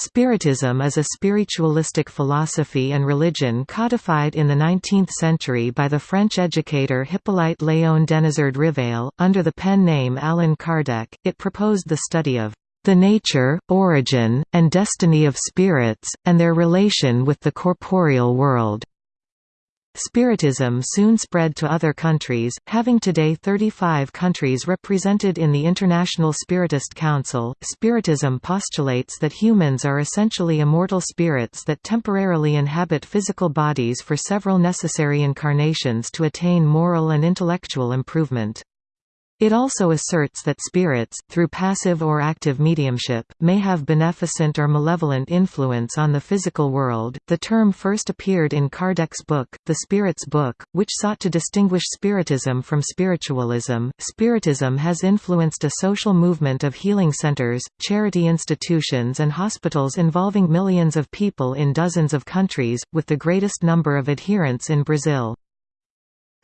Spiritism is a spiritualistic philosophy and religion codified in the 19th century by the French educator Hippolyte Léon Denisard Rivail. Under the pen name Allan Kardec, it proposed the study of the nature, origin, and destiny of spirits, and their relation with the corporeal world. Spiritism soon spread to other countries, having today 35 countries represented in the International Spiritist Council. Spiritism postulates that humans are essentially immortal spirits that temporarily inhabit physical bodies for several necessary incarnations to attain moral and intellectual improvement. It also asserts that spirits, through passive or active mediumship, may have beneficent or malevolent influence on the physical world. The term first appeared in Kardec's book, The Spirit's Book, which sought to distinguish Spiritism from spiritualism. Spiritism has influenced a social movement of healing centers, charity institutions, and hospitals involving millions of people in dozens of countries, with the greatest number of adherents in Brazil.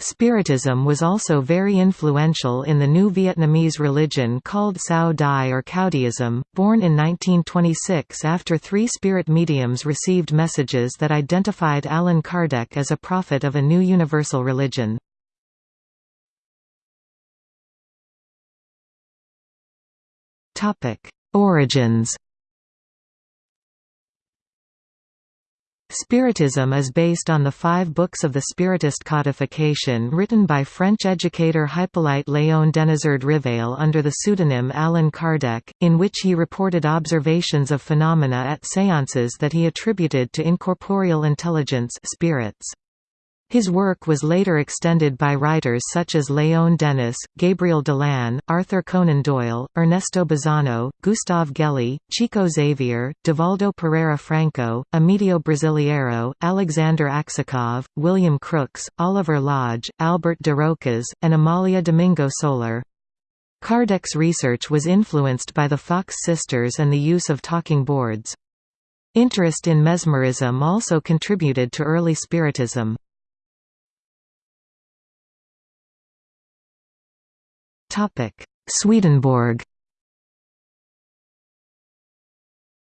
Spiritism was also very influential in the new Vietnamese religion called Cao Dai or Caodaism, born in 1926 after three spirit mediums received messages that identified Allan Kardec as a prophet of a new universal religion. Origins Spiritism is based on the five books of the Spiritist codification written by French educator Hippolyte Léon Denisard Rivail under the pseudonym Allan Kardec, in which he reported observations of phenomena at séances that he attributed to incorporeal intelligence spirits. His work was later extended by writers such as Léon Denis, Gabriel Delanne, Arthur Conan Doyle, Ernesto Bozzano, Gustave Geley, Chico Xavier, Divaldo Pereira Franco, Amedeo Brasileiro, Alexander Aksakov, William Crookes, Oliver Lodge, Albert de Rochas, and Amalia Domingo Soler. Kardec's research was influenced by the Fox sisters and the use of talking boards. Interest in mesmerism also contributed to early Spiritism. Swedenborg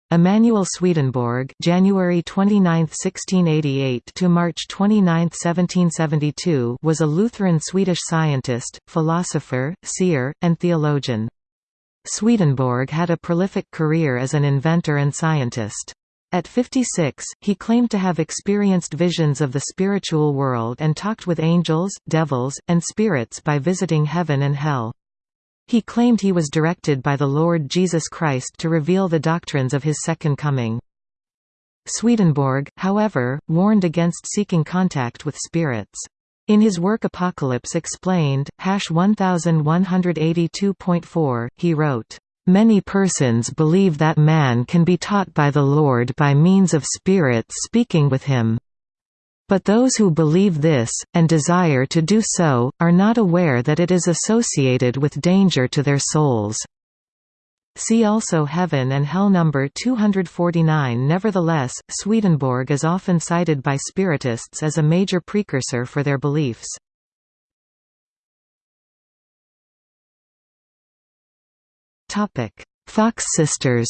Emanuel Swedenborg January 29, 1688 to March 29, 1772 was a Lutheran Swedish scientist, philosopher, seer, and theologian. Swedenborg had a prolific career as an inventor and scientist. At 56, he claimed to have experienced visions of the spiritual world and talked with angels, devils, and spirits by visiting heaven and hell. He claimed he was directed by the Lord Jesus Christ to reveal the doctrines of his second coming. Swedenborg, however, warned against seeking contact with spirits. In his work Apocalypse Explained, hash 1182.4, he wrote, Many persons believe that man can be taught by the Lord by means of spirits speaking with him. But those who believe this, and desire to do so, are not aware that it is associated with danger to their souls. See also Heaven and Hell number 249 Nevertheless, Swedenborg is often cited by Spiritists as a major precursor for their beliefs. Fox sisters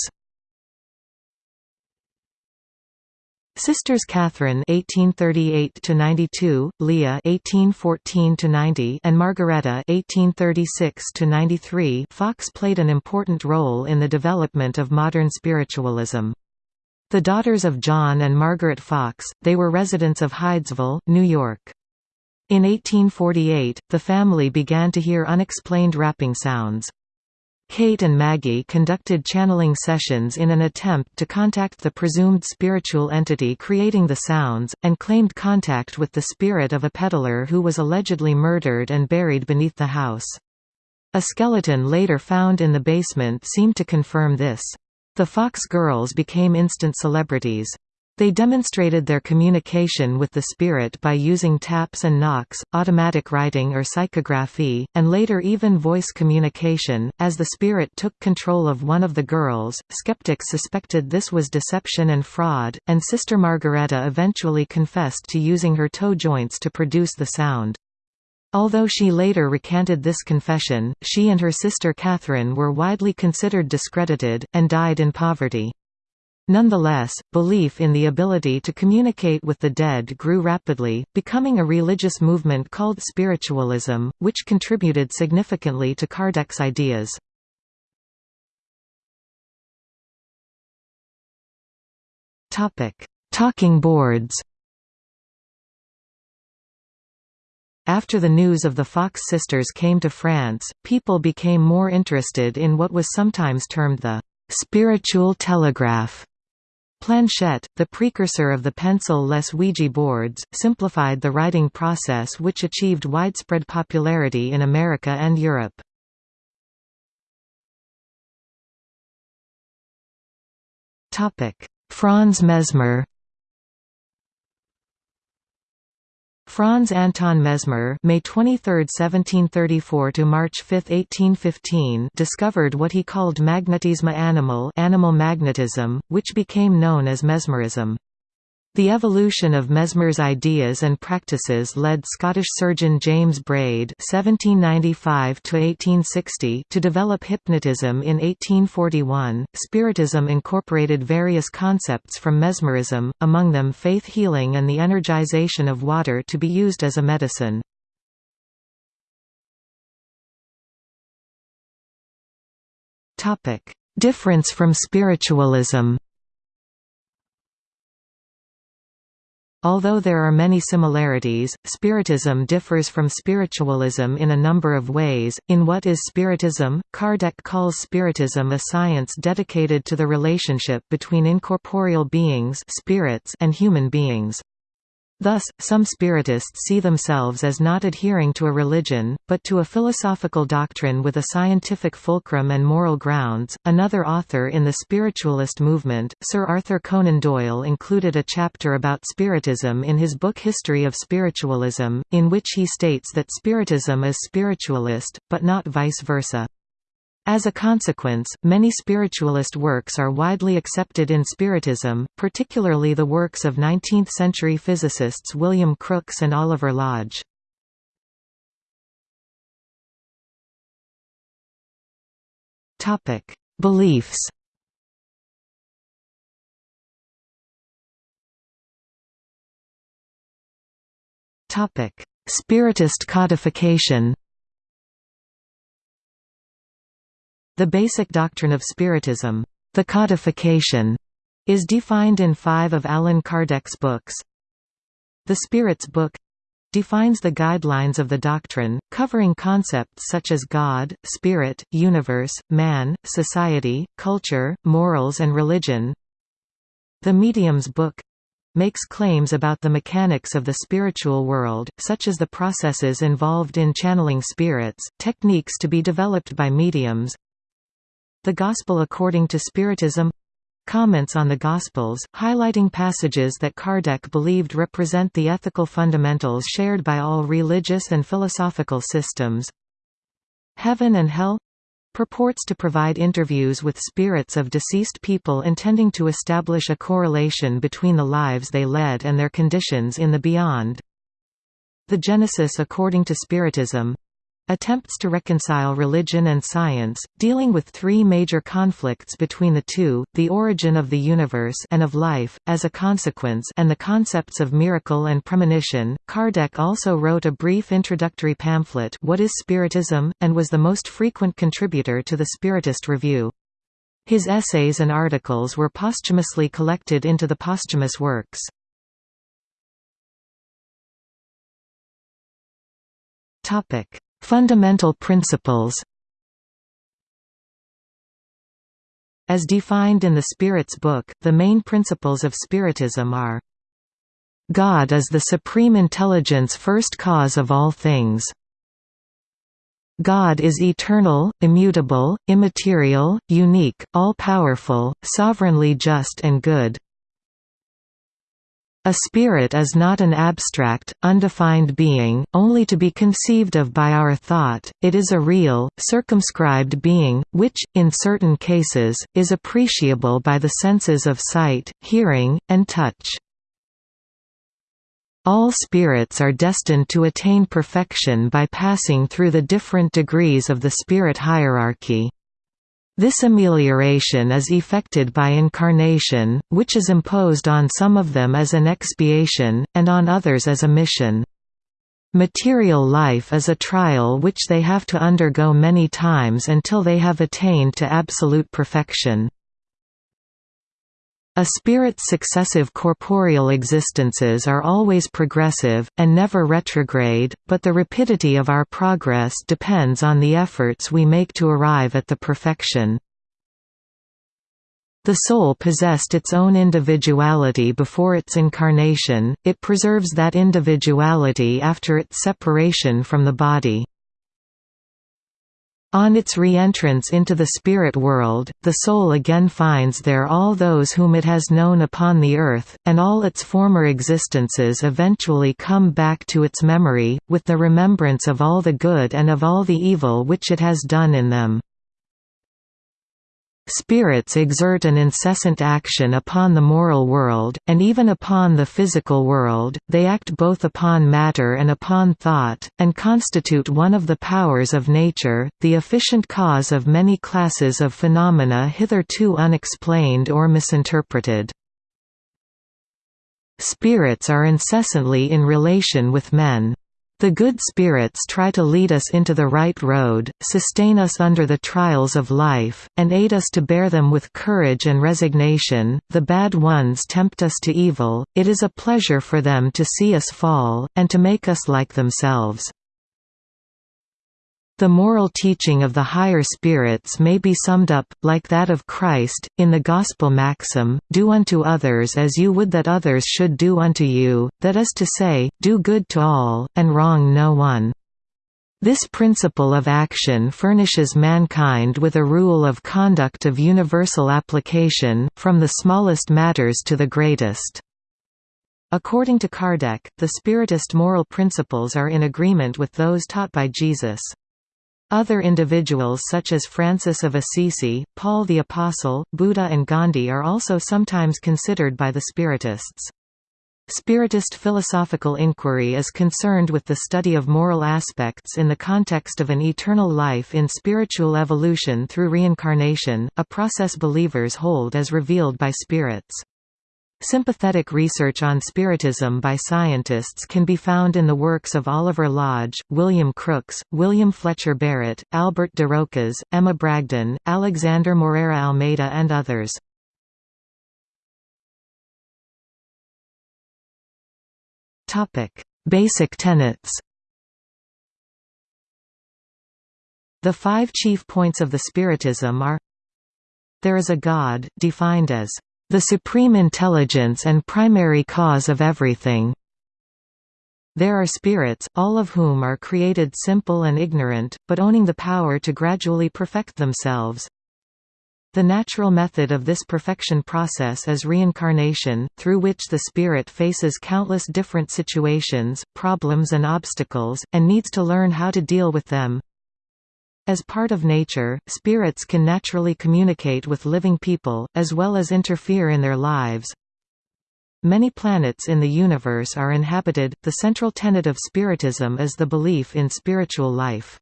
Sisters Catherine (1838–92), Leah (1814–90), and Margareta (1836–93). Fox played an important role in the development of modern spiritualism. The daughters of John and Margaret Fox, they were residents of Hydesville, New York. In 1848, the family began to hear unexplained rapping sounds. Kate and Maggie conducted channeling sessions in an attempt to contact the presumed spiritual entity creating the sounds, and claimed contact with the spirit of a peddler who was allegedly murdered and buried beneath the house. A skeleton later found in the basement seemed to confirm this. The Fox girls became instant celebrities. They demonstrated their communication with the spirit by using taps and knocks, automatic writing or psychography, and later even voice communication. As the spirit took control of one of the girls, skeptics suspected this was deception and fraud, and Sister Margareta eventually confessed to using her toe joints to produce the sound. Although she later recanted this confession, she and her sister Catherine were widely considered discredited, and died in poverty. Nonetheless, belief in the ability to communicate with the dead grew rapidly, becoming a religious movement called spiritualism, which contributed significantly to Kardec's ideas. Talking boards After the news of the Fox sisters came to France, people became more interested in what was sometimes termed the «spiritual telegraph». Planchette, the precursor of the pencil-less Ouija boards, simplified the writing process which achieved widespread popularity in America and Europe. Franz Mesmer Franz Anton Mesmer May 23, 1734 to March 5, 1815 discovered what he called magnetisme animal animal magnetism, which became known as mesmerism. The evolution of Mesmer's ideas and practices led Scottish surgeon James Braid (1795–1860) to develop hypnotism in 1841. Spiritism incorporated various concepts from mesmerism, among them faith healing and the energization of water to be used as a medicine. Topic: Difference from spiritualism. Although there are many similarities, Spiritism differs from spiritualism in a number of ways. In What is Spiritism? Kardec calls Spiritism a science dedicated to the relationship between incorporeal beings spirits and human beings. Thus, some Spiritists see themselves as not adhering to a religion, but to a philosophical doctrine with a scientific fulcrum and moral grounds. Another author in the spiritualist movement, Sir Arthur Conan Doyle, included a chapter about Spiritism in his book History of Spiritualism, in which he states that Spiritism is spiritualist, but not vice versa. As a consequence, many spiritualist works are widely accepted in Spiritism, particularly the works of 19th-century physicists William Crookes and Oliver Lodge. Beliefs Spiritist codification The basic doctrine of Spiritism, the codification, is defined in five of Allan Kardec's books. The Spirit's Book defines the guidelines of the doctrine, covering concepts such as God, spirit, universe, man, society, culture, morals and religion. The Medium's Book makes claims about the mechanics of the spiritual world, such as the processes involved in channeling spirits, techniques to be developed by mediums, the Gospel according to Spiritism. Comments on the Gospels, highlighting passages that Kardec believed represent the ethical fundamentals shared by all religious and philosophical systems. Heaven and Hell purports to provide interviews with spirits of deceased people intending to establish a correlation between the lives they led and their conditions in the beyond. The Genesis according to Spiritism Attempts to reconcile religion and science, dealing with three major conflicts between the two, the origin of the universe and of life, as a consequence and the concepts of miracle and premonition. Kardec also wrote a brief introductory pamphlet What is Spiritism? and was the most frequent contributor to the Spiritist Review. His essays and articles were posthumously collected into the posthumous works. Topic Fundamental principles As defined in the Spirit's Book, the main principles of Spiritism are God is the supreme intelligence first cause of all things. God is eternal, immutable, immaterial, unique, all-powerful, sovereignly just and good. A spirit is not an abstract, undefined being, only to be conceived of by our thought, it is a real, circumscribed being, which, in certain cases, is appreciable by the senses of sight, hearing, and touch. All spirits are destined to attain perfection by passing through the different degrees of the spirit hierarchy. This amelioration is effected by incarnation, which is imposed on some of them as an expiation, and on others as a mission. Material life is a trial which they have to undergo many times until they have attained to absolute perfection. A spirit's successive corporeal existences are always progressive, and never retrograde, but the rapidity of our progress depends on the efforts we make to arrive at the perfection. The soul possessed its own individuality before its incarnation, it preserves that individuality after its separation from the body. On its re-entrance into the spirit world, the soul again finds there all those whom it has known upon the earth, and all its former existences eventually come back to its memory, with the remembrance of all the good and of all the evil which it has done in them. Spirits exert an incessant action upon the moral world, and even upon the physical world, they act both upon matter and upon thought, and constitute one of the powers of nature, the efficient cause of many classes of phenomena hitherto unexplained or misinterpreted. Spirits are incessantly in relation with men. The good spirits try to lead us into the right road, sustain us under the trials of life, and aid us to bear them with courage and resignation. The bad ones tempt us to evil, it is a pleasure for them to see us fall, and to make us like themselves. The moral teaching of the higher spirits may be summed up, like that of Christ, in the Gospel maxim, Do unto others as you would that others should do unto you, that is to say, do good to all, and wrong no one. This principle of action furnishes mankind with a rule of conduct of universal application, from the smallest matters to the greatest. According to Kardec, the Spiritist moral principles are in agreement with those taught by Jesus. Other individuals such as Francis of Assisi, Paul the Apostle, Buddha and Gandhi are also sometimes considered by the Spiritists. Spiritist philosophical inquiry is concerned with the study of moral aspects in the context of an eternal life in spiritual evolution through reincarnation, a process believers hold as revealed by spirits. Sympathetic research on Spiritism by scientists can be found in the works of Oliver Lodge, William Crookes, William Fletcher Barrett, Albert de Rochas, Emma Bragdon, Alexander Moreira Almeida and others. Basic tenets The five chief points of the Spiritism are There is a God, defined as the supreme intelligence and primary cause of everything. There are spirits, all of whom are created simple and ignorant, but owning the power to gradually perfect themselves. The natural method of this perfection process is reincarnation, through which the spirit faces countless different situations, problems and obstacles, and needs to learn how to deal with them. As part of nature, spirits can naturally communicate with living people, as well as interfere in their lives. Many planets in the universe are inhabited. The central tenet of Spiritism is the belief in spiritual life.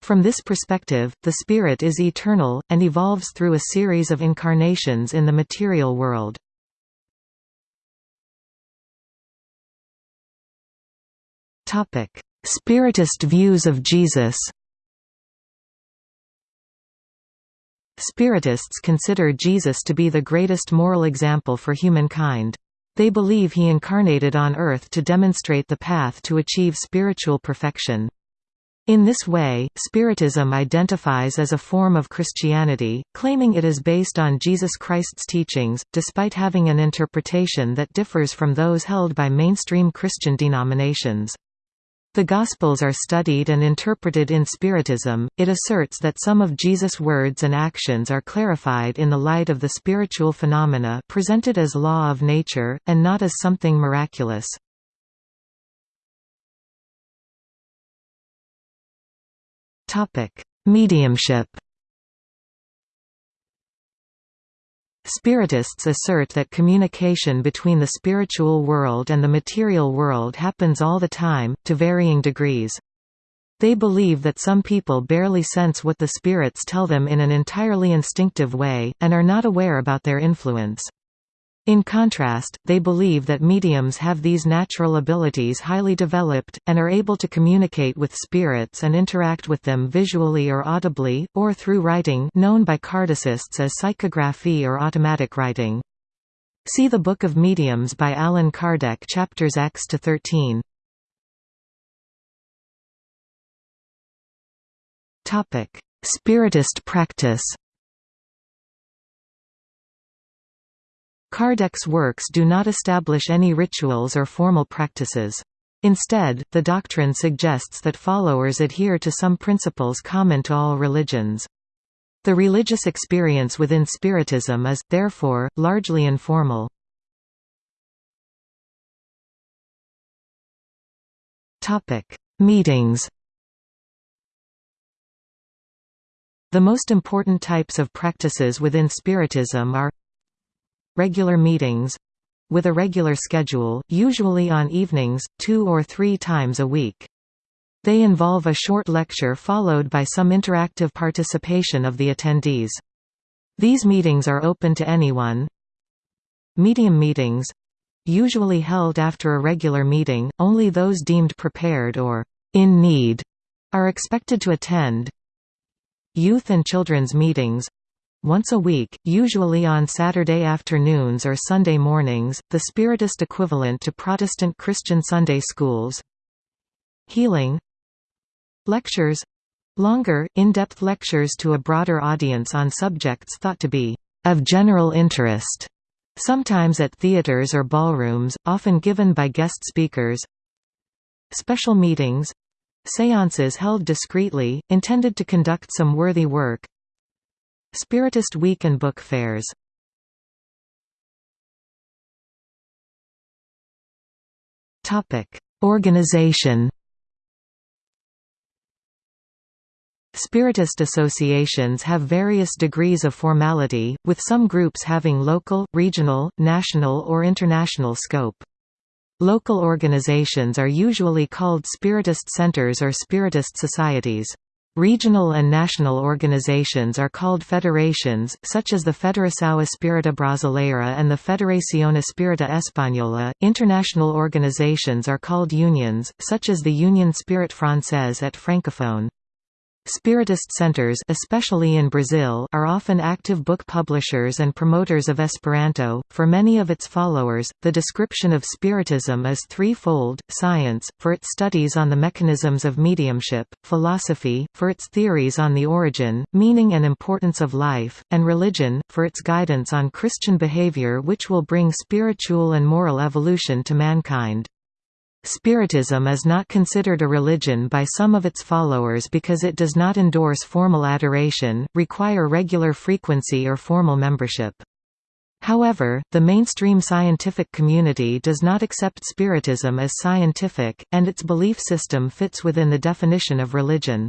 From this perspective, the spirit is eternal, and evolves through a series of incarnations in the material world. Spiritist views of Jesus Spiritists consider Jesus to be the greatest moral example for humankind. They believe he incarnated on earth to demonstrate the path to achieve spiritual perfection. In this way, Spiritism identifies as a form of Christianity, claiming it is based on Jesus Christ's teachings, despite having an interpretation that differs from those held by mainstream Christian denominations. The Gospels are studied and interpreted in Spiritism. It asserts that some of Jesus' words and actions are clarified in the light of the spiritual phenomena presented as law of nature, and not as something miraculous. Mediumship Spiritists assert that communication between the spiritual world and the material world happens all the time, to varying degrees. They believe that some people barely sense what the spirits tell them in an entirely instinctive way, and are not aware about their influence. In contrast, they believe that mediums have these natural abilities highly developed, and are able to communicate with spirits and interact with them visually or audibly, or through writing known by Kardecists as psychography or automatic writing. See the Book of Mediums by Allan Kardec chapters X to 13. Topic: Spiritist practice. Kardec's works do not establish any rituals or formal practices. Instead, the doctrine suggests that followers adhere to some principles common to all religions. The religious experience within Spiritism is, therefore, largely informal. Meetings The most important types of practices within Spiritism are regular meetings with a regular schedule, usually on evenings, two or three times a week. They involve a short lecture followed by some interactive participation of the attendees. These meetings are open to anyone. Medium meetings usually held after a regular meeting, only those deemed prepared or in need are expected to attend. Youth and children's meetings once a week, usually on Saturday afternoons or Sunday mornings, the Spiritist equivalent to Protestant Christian Sunday schools. Healing Lectures longer, in-depth lectures to a broader audience on subjects thought to be of general interest, sometimes at theaters or ballrooms, often given by guest speakers. Special meetings Seances held discreetly, intended to conduct some worthy work. Spiritist Week and book fairs Organization Spiritist associations have various degrees of formality, with some groups having local, regional, national or international scope. Local organizations are usually called Spiritist centers or Spiritist societies. Regional and national organizations are called federations, such as the Federação Espírita Brasileira and the Federación Espírita Española. International organizations are called unions, such as the Union Spirite Française et Francophone. Spiritist centers especially in Brazil are often active book publishers and promoters of Esperanto. For many of its followers, the description of Spiritism is threefold, science, for its studies on the mechanisms of mediumship, philosophy, for its theories on the origin, meaning and importance of life, and religion, for its guidance on Christian behavior which will bring spiritual and moral evolution to mankind. Spiritism is not considered a religion by some of its followers because it does not endorse formal adoration, require regular frequency or formal membership. However, the mainstream scientific community does not accept Spiritism as scientific, and its belief system fits within the definition of religion.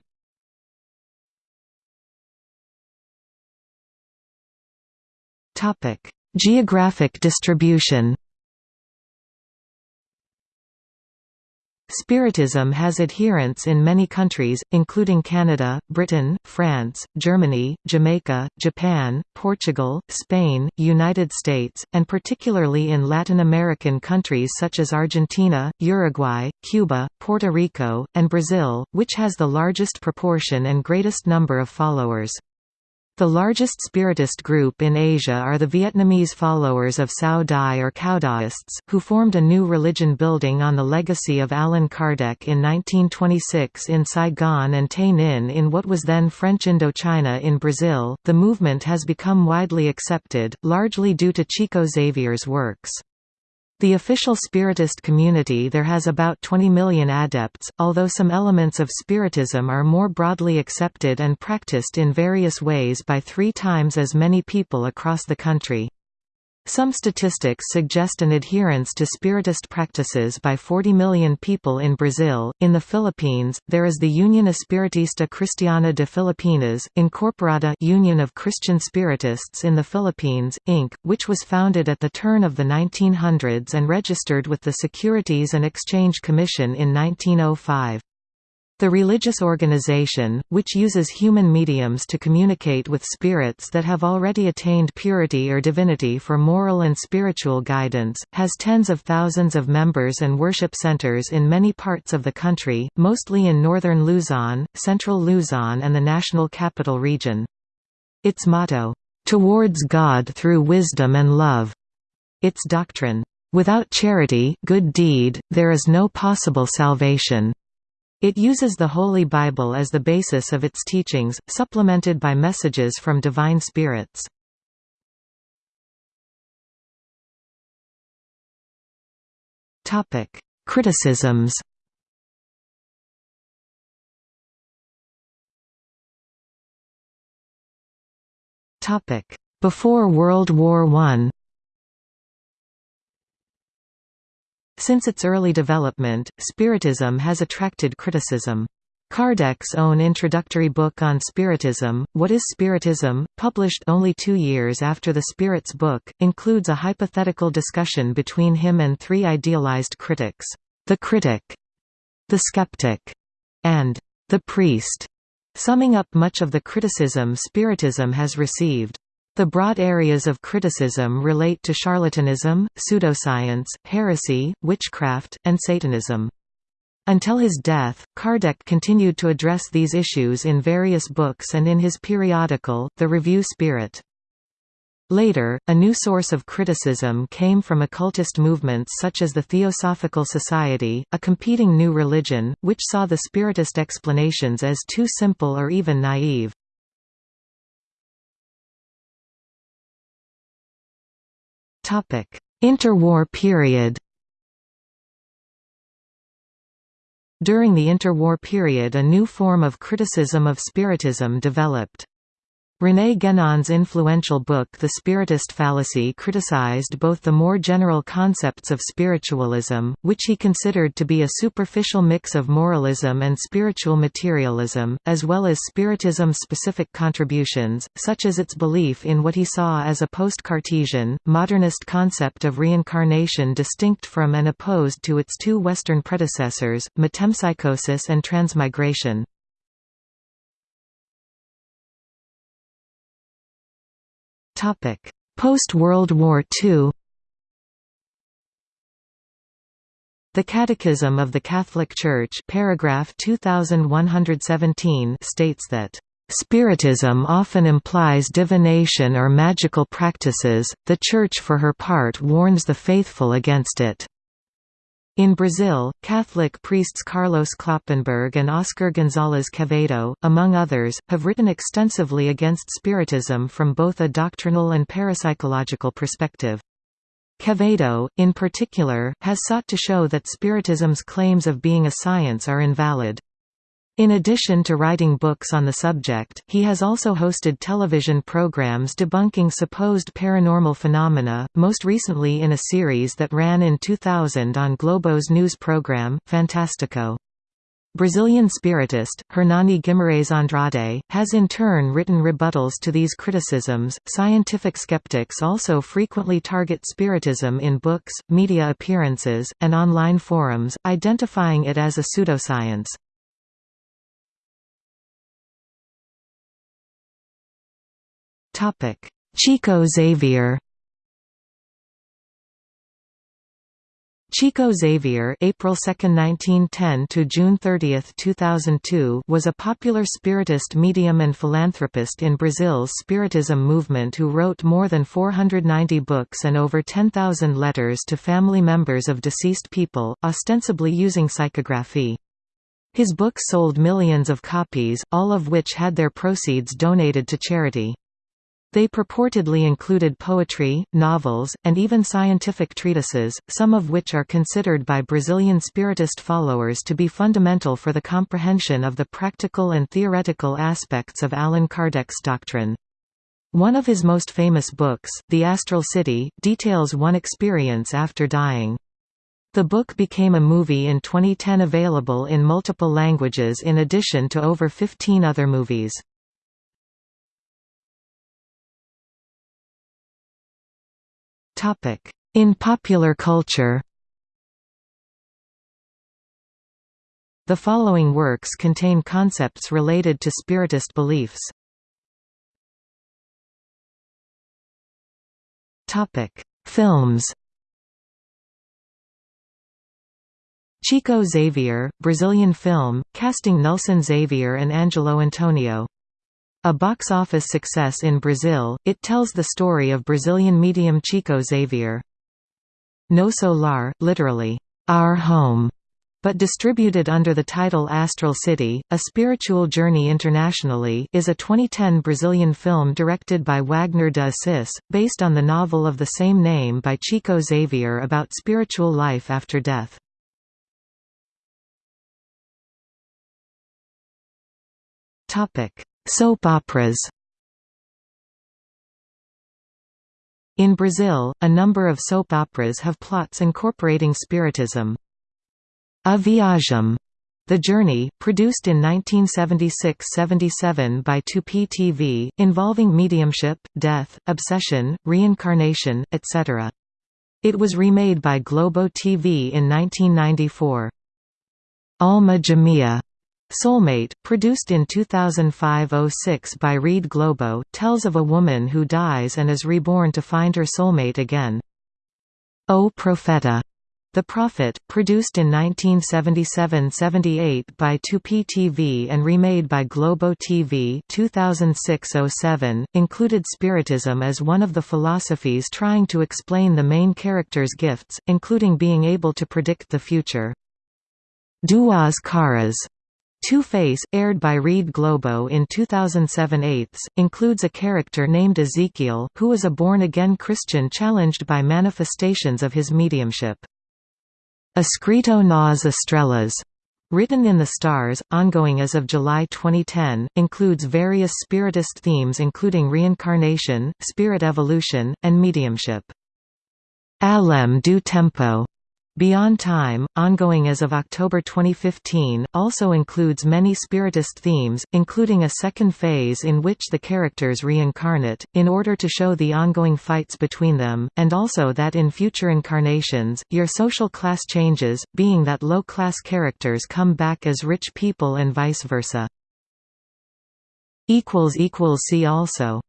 Geographic distribution Spiritism has adherents in many countries, including Canada, Britain, France, Germany, Jamaica, Japan, Portugal, Spain, United States, and particularly in Latin American countries such as Argentina, Uruguay, Cuba, Puerto Rico, and Brazil, which has the largest proportion and greatest number of followers. The largest Spiritist group in Asia are the Vietnamese followers of Cao Dai or Caodaists, who formed a new religion building on the legacy of Allan Kardec in 1926 in Saigon and Tay Ninh in what was then French Indochina in Brazil. The movement has become widely accepted, largely due to Chico Xavier's works. The official Spiritist community there has about 20 million adepts, although some elements of Spiritism are more broadly accepted and practiced in various ways by three times as many people across the country. Some statistics suggest an adherence to Spiritist practices by 40 million people in Brazil. In the Philippines, there is the Union Espiritista Cristiana de Filipinas, Incorporada Union of Christian Spiritists in the Philippines, Inc., which was founded at the turn of the 1900s and registered with the Securities and Exchange Commission in 1905. The religious organization, which uses human mediums to communicate with spirits that have already attained purity or divinity for moral and spiritual guidance, has tens of thousands of members and worship centers in many parts of the country, mostly in northern Luzon, central Luzon and the National Capital Region. Its motto, "...towards God through wisdom and love." Its doctrine, "...without charity good deed, there is no possible salvation." It uses the Holy Bible as the basis of its teachings, supplemented by messages from divine spirits. Criticisms Before World War I Since its early development, Spiritism has attracted criticism. Kardec's own introductory book on Spiritism, What is Spiritism?, published only two years after the Spirits book, includes a hypothetical discussion between him and three idealized critics, the critic, the skeptic, and the priest, summing up much of the criticism Spiritism has received. The broad areas of criticism relate to charlatanism, pseudoscience, heresy, witchcraft, and Satanism. Until his death, Kardec continued to address these issues in various books and in his periodical, The Review Spirit. Later, a new source of criticism came from occultist movements such as the Theosophical Society, a competing new religion, which saw the Spiritist explanations as too simple or even naive. Interwar period During the interwar period a new form of criticism of Spiritism developed. René Guénon's influential book The Spiritist Fallacy criticized both the more general concepts of spiritualism, which he considered to be a superficial mix of moralism and spiritual materialism, as well as Spiritism's specific contributions, such as its belief in what he saw as a post-Cartesian, modernist concept of reincarnation distinct from and opposed to its two Western predecessors, metempsychosis and transmigration. Post-World War II The Catechism of the Catholic Church paragraph 2117 states that Spiritism often implies divination or magical practices, the Church for her part warns the faithful against it. In Brazil, Catholic priests Carlos Kloppenburg and Oscar González Quevedo, among others, have written extensively against Spiritism from both a doctrinal and parapsychological perspective. Quevedo, in particular, has sought to show that Spiritism's claims of being a science are invalid. In addition to writing books on the subject, he has also hosted television programs debunking supposed paranormal phenomena, most recently in a series that ran in 2000 on Globo's news program, Fantástico. Brazilian spiritist, Hernani Guimarães Andrade, has in turn written rebuttals to these criticisms. Scientific skeptics also frequently target spiritism in books, media appearances, and online forums, identifying it as a pseudoscience. Topic: Chico Xavier. Chico Xavier April 2, 1910 to June 30, 2002 was a popular spiritist medium and philanthropist in Brazil's Spiritism movement who wrote more than 490 books and over 10,000 letters to family members of deceased people, ostensibly using psychography. His books sold millions of copies, all of which had their proceeds donated to charity. They purportedly included poetry, novels, and even scientific treatises, some of which are considered by Brazilian Spiritist followers to be fundamental for the comprehension of the practical and theoretical aspects of Allan Kardec's doctrine. One of his most famous books, The Astral City, details one experience after dying. The book became a movie in 2010 available in multiple languages in addition to over 15 other movies. In popular culture The following works contain concepts related to Spiritist beliefs. Films Chico Xavier, Brazilian film, casting Nelson Xavier and Angelo Antonio. A box office success in Brazil, it tells the story of Brazilian medium Chico Xavier. Nosso Lar, literally, Our Home, but distributed under the title Astral City, A Spiritual Journey Internationally is a 2010 Brazilian film directed by Wagner de Assis, based on the novel of the same name by Chico Xavier about spiritual life after death. Soap operas In Brazil, a number of soap operas have plots incorporating Spiritism. A Viagem, The Journey, produced in 1976–77 by Tupi TV, involving mediumship, death, obsession, reincarnation, etc. It was remade by Globo TV in 1994. Alma Gêmea Soulmate, produced in 2005–06 by Rede Globo, tells of a woman who dies and is reborn to find her soulmate again. O Profeta the Prophet, produced in 1977–78 by Tupi TV and remade by Globo TV 2006–07, included Spiritism as one of the philosophies trying to explain the main character's gifts, including being able to predict the future. Duas Caras Two-Face, aired by Rede Globo in 2007 8, includes a character named Ezekiel, who is a born-again Christian challenged by manifestations of his mediumship. Escrito nas Estrelas, written in the stars, ongoing as of July 2010, includes various spiritist themes including reincarnation, spirit evolution, and mediumship. Além do Tempo Beyond Time, ongoing as of October 2015, also includes many Spiritist themes, including a second phase in which the characters reincarnate, in order to show the ongoing fights between them, and also that in future incarnations, your social class changes, being that low-class characters come back as rich people and vice versa. See also